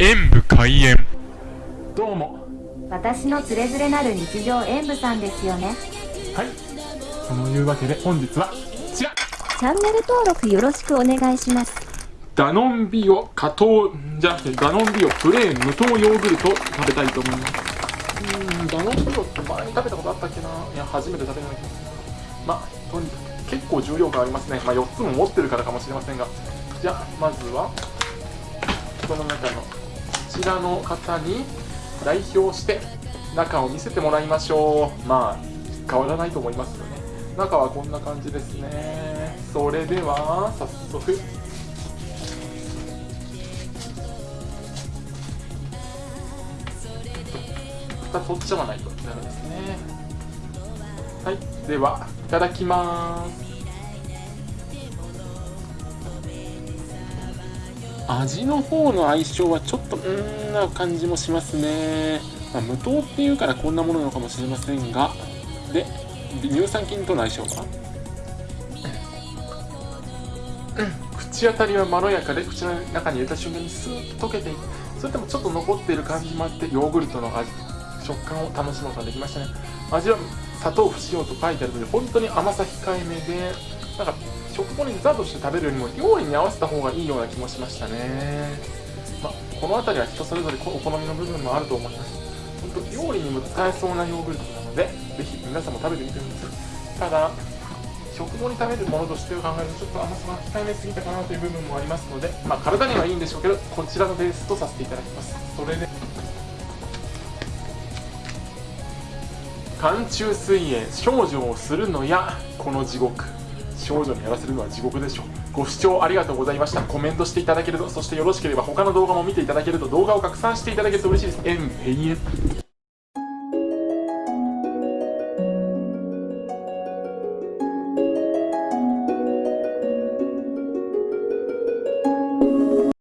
演武開演。どうも。私のつれづれなる日常演舞さんですよね。はい。そのいうわけで本日はこちら。チャンネル登録よろしくお願いします。ダノンビオ加糖じゃなくてダノンビオプレーン無糖ヨーグルトを食べたいと思います。うーんダノンビオって前に食べたことあったっけな。いや初めて食べるような気がするまあとにかく結構重量感ありますね。まあ4つも持ってるからかもしれませんが。じゃあまずはこの中のこちらの方に代表して中を見せてもらいましょう。まあ変わらないと思いますよね。中はこんな感じですね。それでは早速。2つ取っちゃわないとダメですね。はい。ではいただきます。味の方の相性はちょっとうーんな感じもしますね、まあ、無糖っていうからこんなものなのかもしれませんが。で乳酸菌との相性は？口当たりはまろやかで口の中に入れた瞬間にスーッと溶けていく。それでもちょっと残っている感じもあってヨーグルトの味食感を楽しむことができましたね。味は砂糖不使用と書いてあるので本当に甘さ控えめでなんか食後にデザートして食べるよりも料理に合わせた方がいいような気もしましたね、まあ、この辺りは人それぞれお好みの部分もあると思います。本当料理にも使えそうなヨーグルトなのでぜひ皆さんも食べてみてください。ただ食後に食べるものとして考えるとちょっと甘さが控えめすぎたかなという部分もありますので、まあ、体にはいいんでしょうけどこちらのベースとさせていただきます。それで寒中水泳少女をするのやこの地獄。少女にやらせるのは地獄でしょう。ご視聴ありがとうございました。コメントしていただけるとそしてよろしければ他の動画も見ていただけると動画を拡散していただけると嬉しいです。えんへ